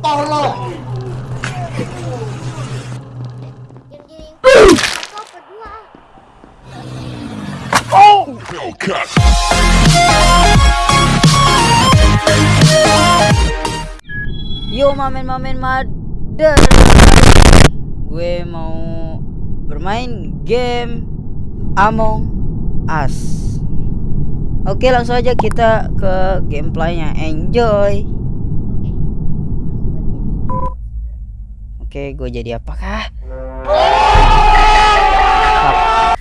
Tolong. Hellcat. Yo mamen-mamen mother Gue mau bermain game Among Us. Oke langsung aja kita ke gameplaynya. Enjoy Oke gue jadi apakah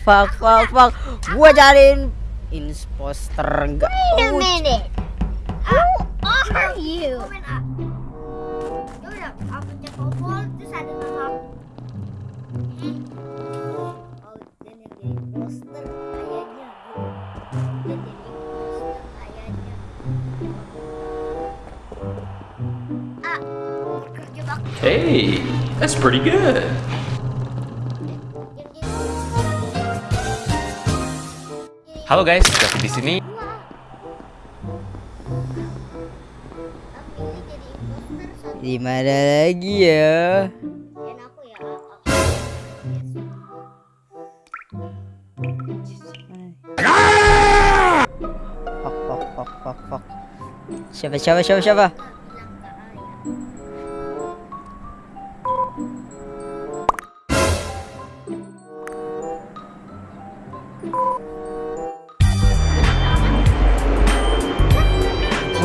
Fuck fuck fuck fuck Gue jadiin imposter enggak Wait a Oh, minute. Who are you? Ya. Oh. Ah. Hey, that's pretty good. Halo guys, David di sini. Di mana lagi ya Dan aku ya. aku- Fuck fuck fuck fuck fuck Siapa siapa siapa siapa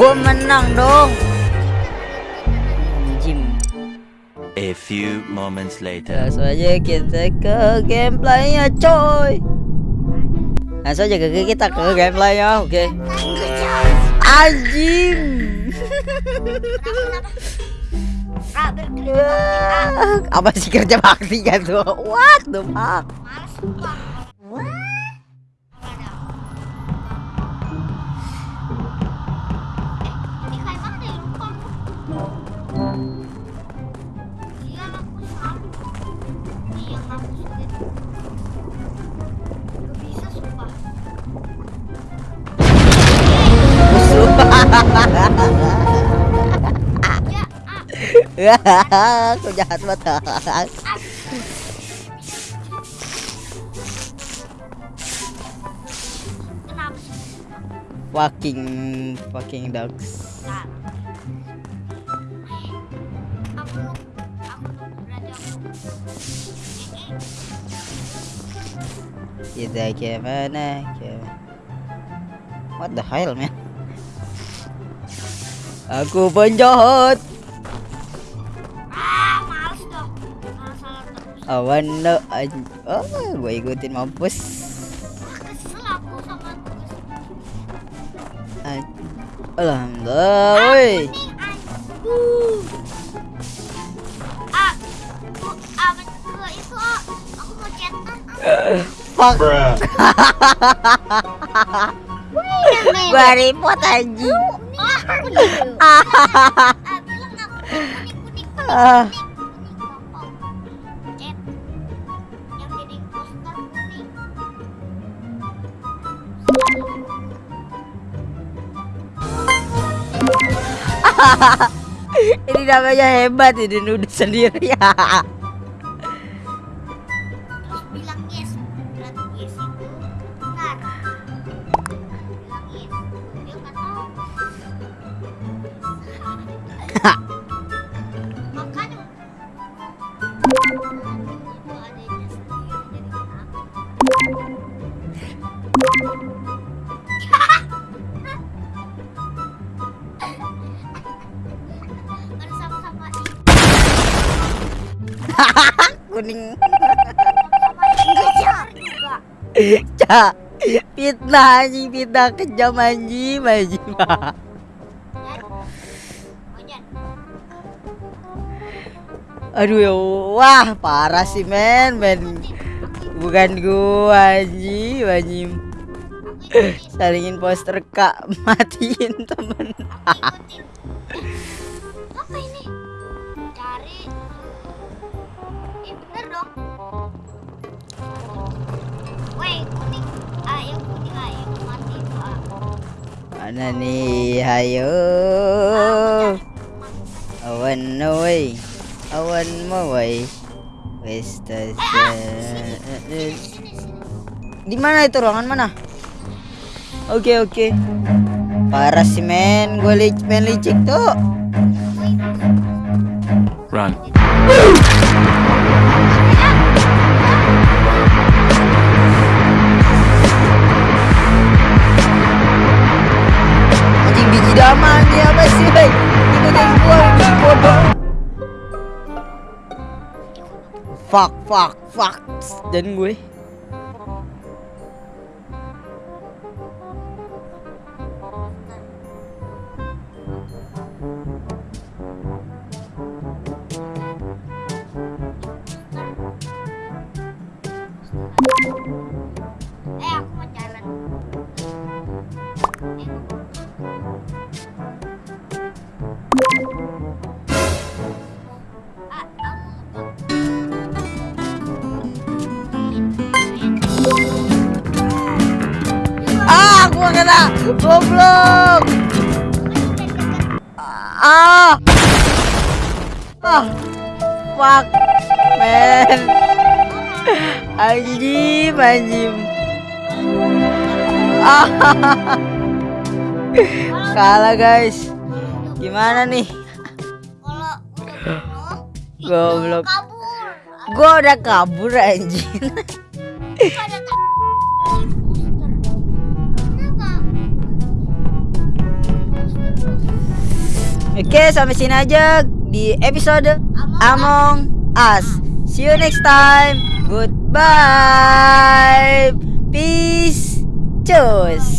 Gue menang dong. Jim. A few moments later. Langsung aja kita ke gameplaynya coy. Langsung aja ke kita ke gameplaynya oke. Anjing. Bakti. Ah, Apa sih kerja bakti kan tuh What the fuck Kau jahat banget? Fucking Fucking dogs. Kita ke mana ke What the hell man Aku penjahat Awan no an- Oh gue ikutin mampus Alhamdulillah woi. Ah, bu, ah, Ini namanya hebat ini nuduh sendiri Kuning. Cak Fitnah anjing Fitnah kejam anjing anjing. Aduh ya Wah parah sih men men Bukan gua anjing anjing. Salingin poster kak Matiin temen apa ini? Dong. Weh, kuning. Ah, yang kuning ah, yang mati itu ah. Mana nih Hayo Ah. Awan away. Awan away. Wes tas- sini. Di mana itu ruangan mana? Oke oke. Parah sih men, gue li main licik tuh. Run. Fuck, fuck, fuck. Dan gue. Eh, gua kena. Goblok. Ah. Ah. Fuck. Men. Anjim, anjim. Ah. Kalah, guys. Gimana nih? Goblok. Gua udah kabur anjing. Oke, sampai sini aja di episode Among Us. See you next time. Goodbye. Peace. Cus.